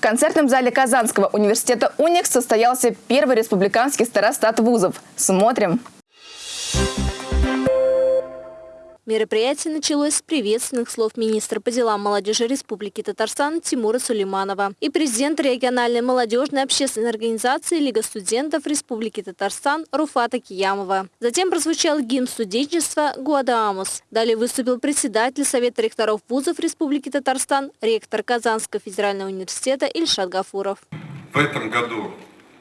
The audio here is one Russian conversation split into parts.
В концертном зале Казанского университета «Уникс» состоялся первый республиканский старостат вузов. Смотрим! Мероприятие началось с приветственных слов министра по делам молодежи Республики Татарстан Тимура Сулейманова и президента региональной молодежной общественной организации Лига студентов Республики Татарстан Руфата Киямова. Затем прозвучал гимн студенчества «Гуадаамус». Далее выступил председатель Совета ректоров вузов Республики Татарстан, ректор Казанского федерального университета Ильшат Гафуров. В этом году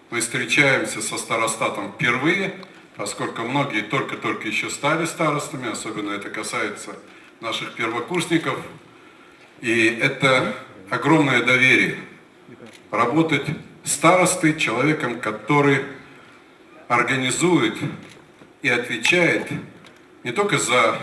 мы встречаемся со старостатом впервые – поскольку многие только-только еще стали старостами, особенно это касается наших первокурсников. И это огромное доверие. Работать старостой, человеком, который организует и отвечает не только за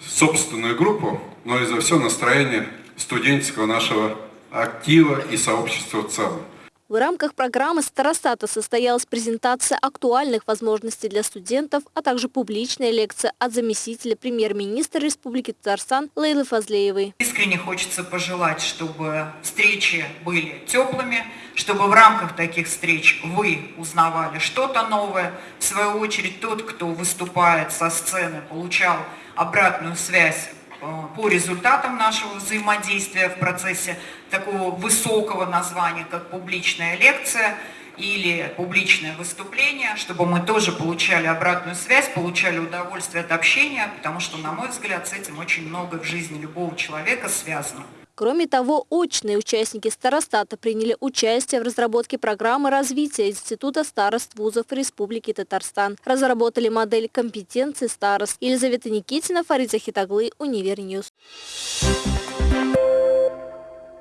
собственную группу, но и за все настроение студенческого нашего актива и сообщества в целом. В рамках программы «Старостата» состоялась презентация актуальных возможностей для студентов, а также публичная лекция от заместителя премьер-министра Республики Татарстан Лейлы Фазлеевой. Искренне хочется пожелать, чтобы встречи были теплыми, чтобы в рамках таких встреч вы узнавали что-то новое. В свою очередь, тот, кто выступает со сцены, получал обратную связь по результатам нашего взаимодействия в процессе такого высокого названия, как публичная лекция или публичное выступление, чтобы мы тоже получали обратную связь, получали удовольствие от общения, потому что, на мой взгляд, с этим очень много в жизни любого человека связано. Кроме того, очные участники старостата приняли участие в разработке программы развития Института старост вузов Республики Татарстан. Разработали модель компетенции старост. Елизавета Никитина, Фарид Захитуглы, Univer News. Thank you.